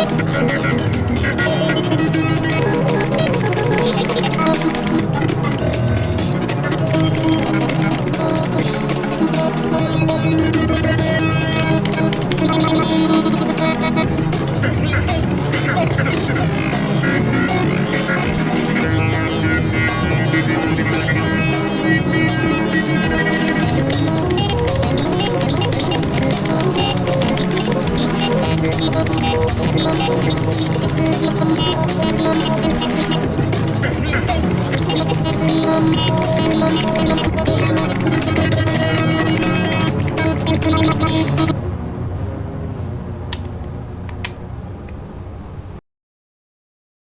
Santa I'm gonna go get some more.